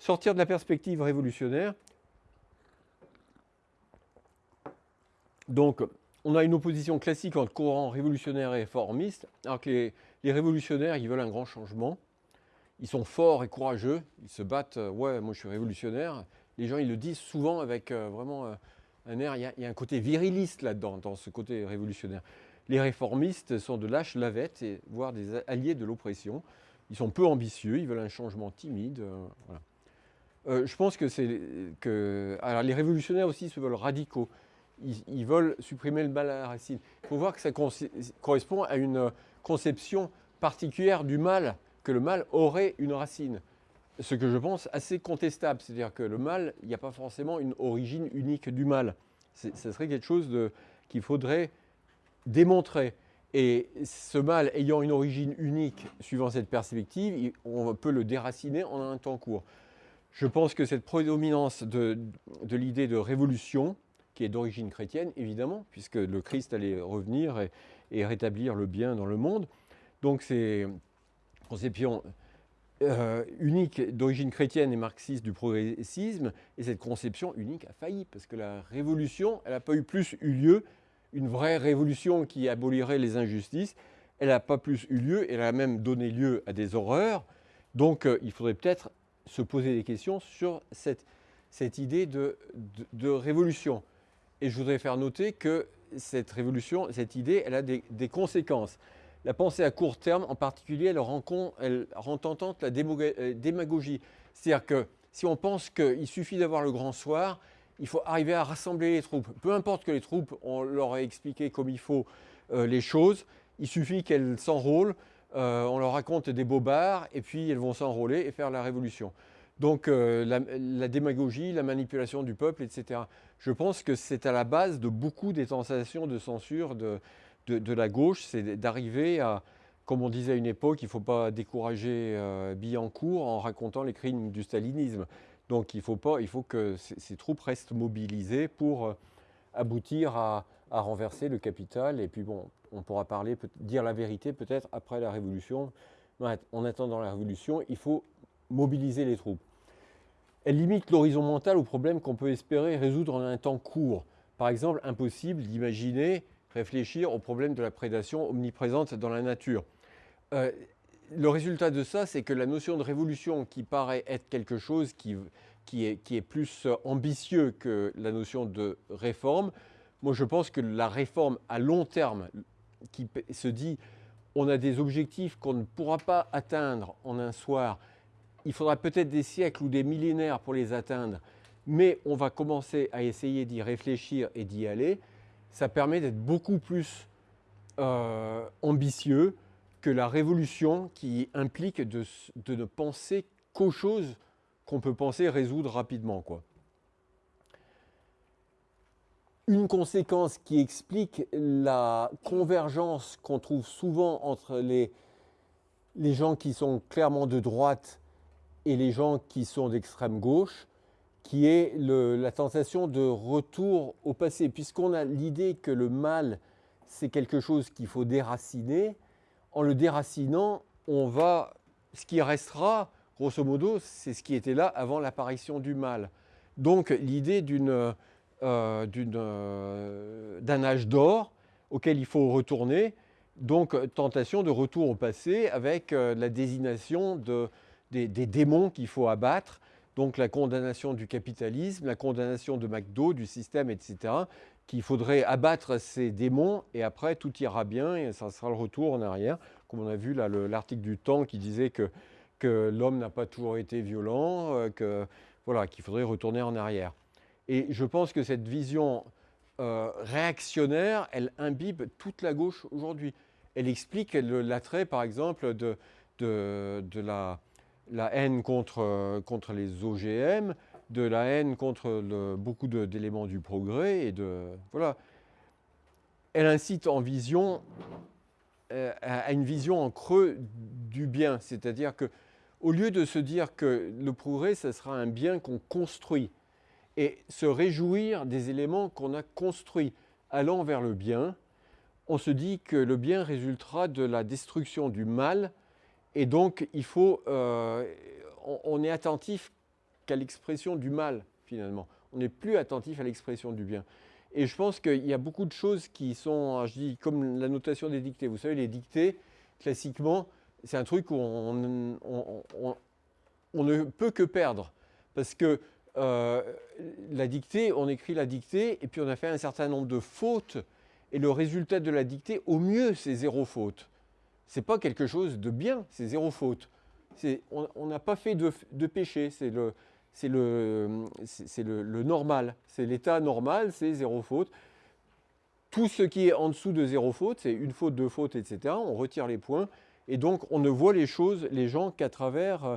sortir de la perspective révolutionnaire. Donc, on a une opposition classique entre courant révolutionnaire et réformiste, alors que les, révolutionnaires, ils veulent un grand changement. Ils sont forts et courageux, ils se battent, euh, ouais, moi je suis révolutionnaire. Les gens, ils le disent souvent avec euh, vraiment euh, un air, il y, a, il y, a, un côté viriliste là-dedans, dans ce côté révolutionnaire. Les réformistes sont de lâches lavettes, et, voire des alliés de l'oppression. Ils sont peu ambitieux, ils veulent un changement timide. voilà. Euh, je pense que c'est que. Alors, les révolutionnaires aussi se veulent radicaux. Ils, ils, veulent supprimer le mal à la racine. Il faut voir que ça correspond à une conception particulière du mal, que le mal aurait une racine. Ce que je pense assez contestable, c'est-à-dire que le mal, il n'y a pas forcément une origine unique du mal. Ce serait quelque chose qu'il faudrait démontrer. Et ce mal ayant une origine unique, suivant cette perspective, on peut le déraciner en un temps court. Je pense que cette prédominance de, l'idée de révolution, qui est d'origine chrétienne, évidemment, puisque le Christ allait revenir et, rétablir le bien dans le monde. Donc c'est une conception euh, unique d'origine chrétienne et marxiste du progressisme, et cette conception unique a failli, parce que la révolution, elle n'a pas eu plus eu lieu, une vraie révolution qui abolirait les injustices, elle n'a pas plus eu lieu, elle a même donné lieu à des horreurs. Donc euh, il faudrait peut-être se poser des questions sur cette, cette idée de, de, révolution. Et je voudrais faire noter que cette révolution, cette idée, elle a des, des conséquences. La pensée à court terme, en particulier, elle rend, elle rend tentante la démagogie. C'est-à-dire que si on pense qu'il suffit d'avoir le grand soir, il faut arriver à rassembler les troupes. Peu importe que les troupes, on leur ait expliqué comme il faut euh, les choses, il suffit qu'elles s'enrôlent, euh, on leur raconte des bobards, et puis elles vont s'enrôler et faire la révolution. Donc euh, la, démagogie, la manipulation du peuple, etc. Je pense que c'est à la base de beaucoup des tentations de censure de, de, la gauche, c'est d'arriver à, comme on disait à une époque, il ne faut pas décourager euh, Billancourt en racontant les crimes du stalinisme. Donc il faut, pas, il faut que ces, troupes restent mobilisées pour aboutir à, à, renverser le capital. Et puis bon, on pourra parler, dire la vérité peut-être après la Révolution. En attendant la Révolution, il faut mobiliser les troupes. Elle limite l'horizon mental aux problèmes qu'on peut espérer résoudre en un temps court. Par exemple, impossible d'imaginer réfléchir au problème de la prédation omniprésente dans la nature. Euh, le résultat de ça, c'est que la notion de révolution qui paraît être quelque chose qui, qui, est, qui est plus ambitieux que la notion de réforme, moi je pense que la réforme à long terme qui se dit on a des objectifs qu'on ne pourra pas atteindre en un soir, il faudra peut-être des siècles ou des millénaires pour les atteindre, mais on va commencer à essayer d'y réfléchir et d'y aller, ça permet d'être beaucoup plus euh, ambitieux que la révolution qui implique de, de ne penser qu'aux choses qu'on peut penser résoudre rapidement. Quoi. Une conséquence qui explique la convergence qu'on trouve souvent entre les, les gens qui sont clairement de droite et les gens qui sont d'extrême gauche, qui est la tentation de retour au passé. Puisqu'on a l'idée que le mal, c'est quelque chose qu'il faut déraciner, en le déracinant, on va, ce qui restera, grosso modo, c'est ce qui était là avant l'apparition du mal. Donc l'idée d'une, d'un âge d'or auquel il faut retourner, donc tentation de retour au passé avec euh, la désignation de, des, démons qu'il faut abattre, donc la condamnation du capitalisme, la condamnation de McDo, du système, etc., qu'il faudrait abattre ces démons et après tout ira bien et ça sera le retour en arrière, comme on a vu l'article du Temps qui disait que, que l'homme n'a pas toujours été violent, euh, voilà, qu'il faudrait retourner en arrière. Et je pense que cette vision euh, réactionnaire, elle imbibe toute la gauche aujourd'hui. Elle explique l'attrait, par exemple, de, la, haine contre, contre les OGM, de la haine contre beaucoup d'éléments du progrès et voilà. Elle incite en vision euh, à une vision en creux du bien, c'est-à-dire que au lieu de se dire que le progrès, ce sera un bien qu'on construit et se réjouir des éléments qu'on a construits, allant vers le bien, on se dit que le bien résultera de la destruction du mal et donc il faut, euh, on, on, est attentif qu'à l'expression du mal, finalement. On n'est plus attentif à l'expression du bien. Et je pense qu'il y a beaucoup de choses qui sont, je dis, comme la notation des dictées. Vous savez, les dictées, classiquement, c'est un truc où on, ne peut que perdre. Parce que euh, la dictée, on écrit la dictée, et puis on a fait un certain nombre de fautes, et le résultat de la dictée, au mieux, c'est zéro faute. Ce n'est pas quelque chose de bien, c'est zéro faute. On n'a pas fait de, péché, c'est c'est le, normal. C'est l'état normal, c'est zéro faute. Tout ce qui est en dessous de zéro faute, c'est une faute, deux fautes, etc. On retire les points. Et donc, on ne voit les choses, les gens, qu'à travers euh,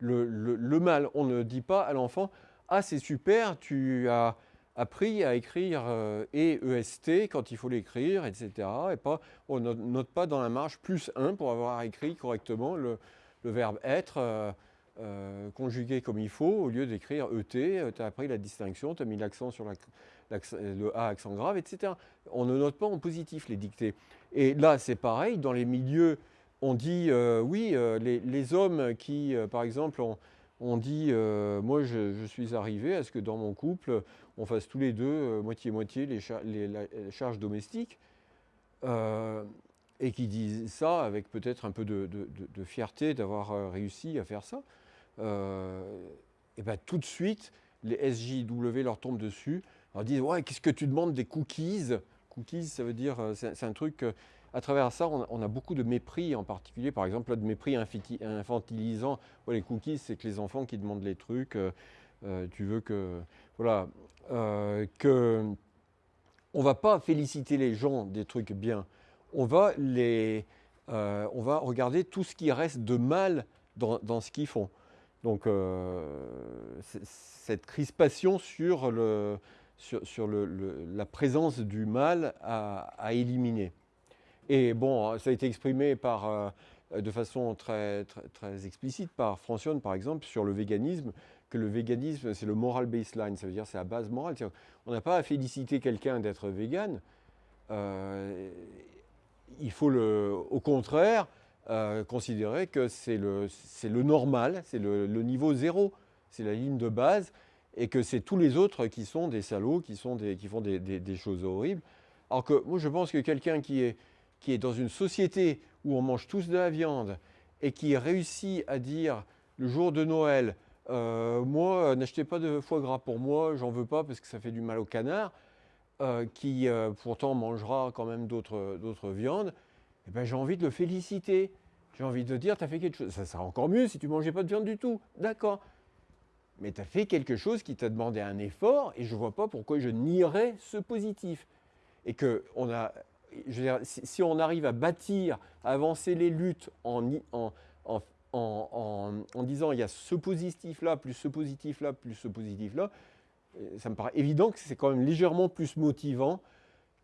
le, mal. On ne dit pas à l'enfant Ah, c'est super, tu as appris à écrire euh, et EST quand il faut l'écrire, etc. Et pas, on ne note pas dans la marge plus 1 pour avoir écrit correctement le, verbe être. Euh, euh, conjugué comme il faut, au lieu d'écrire ET, euh, tu as appris la distinction, tu as mis l'accent sur le A accent grave, etc. On ne note pas en positif les dictées. Et là, c'est pareil, dans les milieux, on dit, oui, les, hommes qui, par exemple, on, dit, moi je, suis arrivé à ce que dans mon couple, on fasse tous les deux moitié-moitié les, charges domestiques et qui disent ça avec peut-être un peu de fierté d'avoir réussi à faire ça. Euh, et ben tout de suite, les SJW leur tombent dessus, leur disent Ouais, qu'est-ce que tu demandes des cookies? Cookies, ça veut dire, euh, c'est un truc. Euh, à travers ça, on, a beaucoup de mépris, en particulier, par exemple, de mépris infantilisant. les cookies, c'est que les enfants qui demandent les trucs, tu veux que. Voilà. que. On va pas féliciter les gens des trucs bien. On va, les, on va regarder tout ce qui reste de mal dans, ce qu'ils font. Donc euh, cette crispation sur, le, sur, la présence du mal à, éliminer. Et bon, ça a été exprimé euh, de façon très, très, explicite par Francione, par exemple, sur le véganisme, que le véganisme, c'est le moral baseline, ça veut dire c'est la base morale. On n'a pas à féliciter quelqu'un d'être végane. Euh, il faut au contraire, euh, considérer que c'est le, le, normal, c'est le, niveau zéro, c'est la ligne de base, et que c'est tous les autres qui sont des salauds, qui, sont des, qui font des, des, choses horribles. Alors que moi, je pense que quelqu'un qui est, qui est dans une société où on mange tous de la viande et qui réussit à dire le jour de Noël, euh, moi, n'achetez pas de foie gras pour moi, j'en veux pas parce que ça fait du mal au canard, euh, qui pourtant mangera quand même d'autres viandes, eh ben, j'ai envie de le féliciter. J'ai envie de dire, tu as fait quelque chose. Ça sera encore mieux si tu mangeais pas de viande du tout. D'accord. Mais tu as fait quelque chose qui t'a demandé un effort et je ne vois pas pourquoi je nierais ce positif. Et que on a, si, on arrive à bâtir, à avancer les luttes en, disant il y a ce positif-là, plus ce positif-là, plus ce positif-là, euh, ça me paraît évident que c'est quand même légèrement plus motivant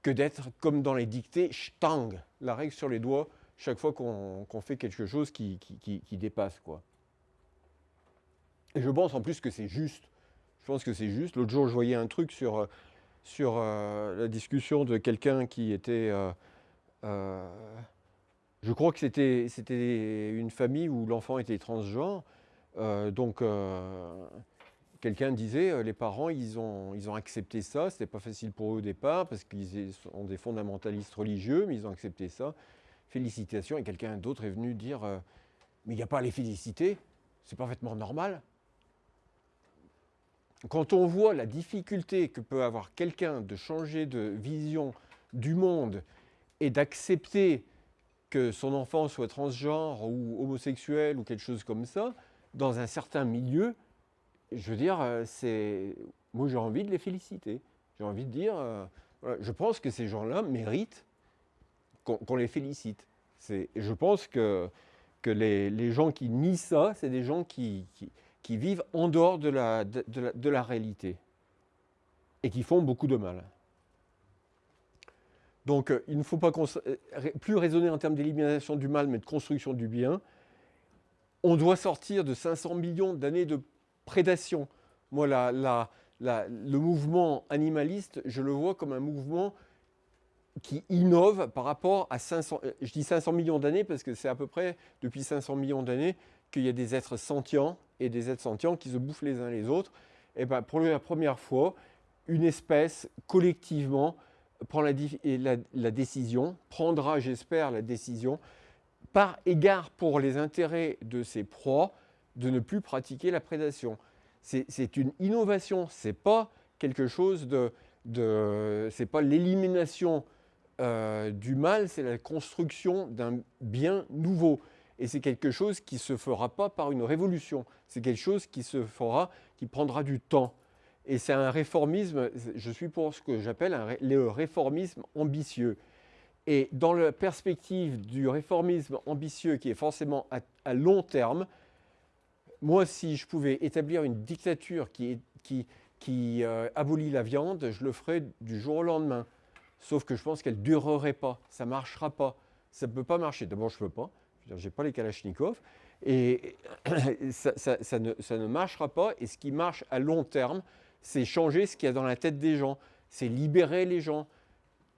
que d'être comme dans les dictées, stang, la règle sur les doigts, chaque fois qu'on fait quelque chose qui, qui, dépasse. Quoi. Et je pense en plus que c'est juste. Je pense que c'est juste. L'autre jour, je voyais un truc sur, sur euh, la discussion de quelqu'un qui était... Euh, euh, je crois que c'était une famille où l'enfant était transgenre. donc quelqu'un disait, les parents, ils ont, ils ont accepté ça. Ce n'était pas facile pour eux au départ parce qu'ils sont des fondamentalistes religieux, mais ils ont accepté ça. Félicitations. Et quelqu'un d'autre est venu dire, mais il n'y a pas à les féliciter, c'est parfaitement normal. Quand on voit la difficulté que peut avoir quelqu'un de changer de vision du monde et d'accepter que son enfant soit transgenre ou homosexuel ou quelque chose comme ça, dans un certain milieu, je veux dire, euh, c'est, moi j'ai envie de les féliciter. J'ai envie de dire, euh, je pense que ces gens-là méritent qu'on les félicite. Je pense que, que les, les, gens qui nient ça, c'est des gens qui, qui, vivent en dehors de la, de, la, réalité et qui font beaucoup de mal. Donc euh, il ne faut pas plus raisonner en termes d'élimination du mal, mais de construction du bien. On doit sortir de 500 millions d'années de prédation. Moi, le mouvement animaliste, je le vois comme un mouvement qui innove par rapport à 500, je dis 500 millions d'années parce que c'est à peu près depuis 500 millions d'années qu'il y a des êtres sentients et des êtres sentients qui se bouffent les uns les autres. Et ben, pour la première fois, une espèce collectivement prend la, décision, prendra, j'espère, la décision, par égard pour les intérêts de ses proies, de ne plus pratiquer la prédation. C'est une innovation, ce n'est pas quelque chose de... de c'est pas l'élimination euh, du mal, c'est la construction d'un bien nouveau. Et c'est quelque chose qui ne se fera pas par une révolution. C'est quelque chose qui se fera, qui prendra du temps. Et c'est un réformisme, je suis pour ce que j'appelle le réformisme ambitieux. Et dans la perspective du réformisme ambitieux qui est forcément à, long terme, moi, si je pouvais établir une dictature qui, euh, abolit la viande, je le ferais du jour au lendemain. Sauf que je pense qu'elle durerait pas, ça ne marchera pas. Ça ne peut pas marcher. D'abord, je ne peux pas, je n'ai pas les Kalachnikov, et ça, ne, marchera pas. Et ce qui marche à long terme, c'est changer ce qu'il y a dans la tête des gens, c'est libérer les gens,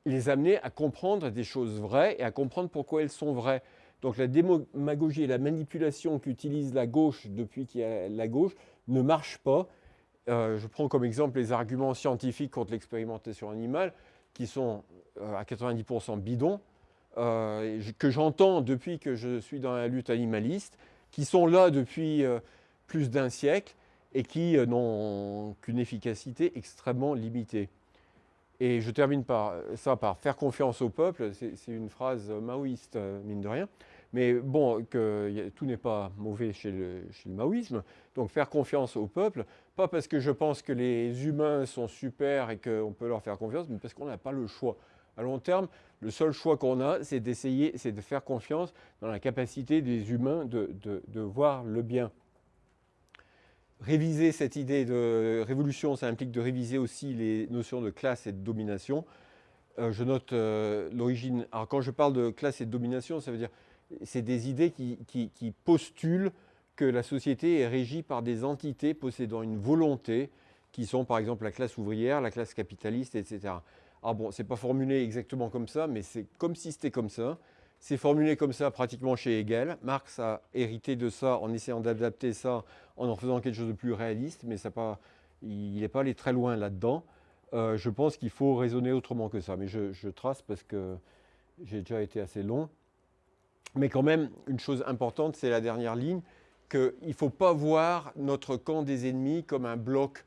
les amener à comprendre des choses vraies et à comprendre pourquoi elles sont vraies. Donc la démagogie et la manipulation qu'utilise la gauche depuis qu'il y a la gauche ne marchent pas. Euh, je prends comme exemple les arguments scientifiques contre l'expérimentation animale qui sont euh, à 90% bidons, euh, que j'entends depuis que je suis dans la lutte animaliste, qui sont là depuis euh, plus d'un siècle et qui n'ont qu'une efficacité extrêmement limitée. Et je termine par ça par faire confiance au peuple, c'est une phrase maoïste, mine de rien. Mais bon, que tout n'est pas mauvais chez le, maoïsme. Donc faire confiance au peuple, pas parce que je pense que les humains sont super et qu'on peut leur faire confiance, mais parce qu'on n'a pas le choix. À long terme, le seul choix qu'on a, c'est d'essayer, c'est de faire confiance dans la capacité des humains de, voir le bien. Réviser cette idée de révolution, ça implique de réviser aussi les notions de classe et de domination. Euh, je note euh, l'origine. Alors quand je parle de classe et de domination, ça veut dire c'est des idées qui, postulent que la société est régie par des entités possédant une volonté, qui sont par exemple la classe ouvrière, la classe capitaliste, etc. Alors bon, ce n'est pas formulé exactement comme ça, mais c'est comme si c'était comme ça. C'est formulé comme ça pratiquement chez Hegel. Marx a hérité de ça en essayant d'adapter ça, en en faisant quelque chose de plus réaliste, mais ça pas, il n'est pas allé très loin là-dedans. Euh, je pense qu'il faut raisonner autrement que ça, mais je trace parce que j'ai déjà été assez long. Mais quand même, une chose importante, c'est la dernière ligne, qu'il ne faut pas voir notre camp des ennemis comme un bloc,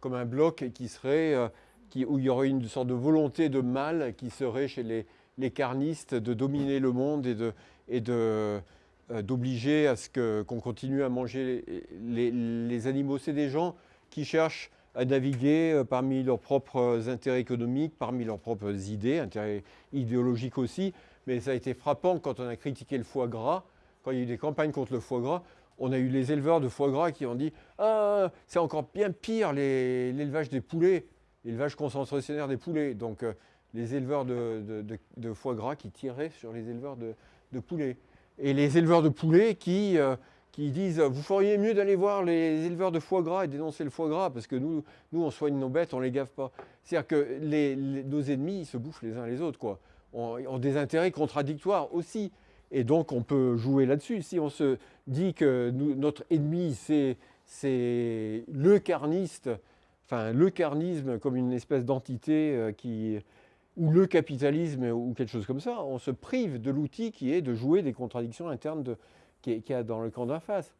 comme un bloc qui serait, euh, où il y aurait une sorte de volonté de mal qui serait chez les, carnistes de dominer le monde et euh, d'obliger à ce qu'on continue à manger les, animaux. C'est des gens qui cherchent à naviguer euh, parmi leurs propres intérêts économiques, parmi leurs propres idées, intérêts idéologiques aussi, mais ça a été frappant quand on a critiqué le foie gras, quand il y a eu des campagnes contre le foie gras, on a eu les éleveurs de foie gras qui ont dit « Ah, c'est encore bien pire l'élevage des poulets, l'élevage concentrationnaire des poulets. » Donc euh, les éleveurs de, foie gras qui tiraient sur les éleveurs de, poulets. Et les éleveurs de poulets qui, euh, qui disent « Vous feriez mieux d'aller voir les éleveurs de foie gras et dénoncer le foie gras, parce que nous, nous on soigne nos bêtes, on ne les gave pas. » C'est-à-dire que nos ennemis, ils se bouffent les uns les autres. quoi ont, des intérêts contradictoires aussi. Et donc, on peut jouer là-dessus. Si on se dit que notre ennemi, c'est le carniste, enfin, le carnisme comme une espèce d'entité euh, qui ou le capitalisme ou quelque chose comme ça, on se prive de l'outil qui est de jouer des contradictions internes qu'il y a dans le camp d'en face.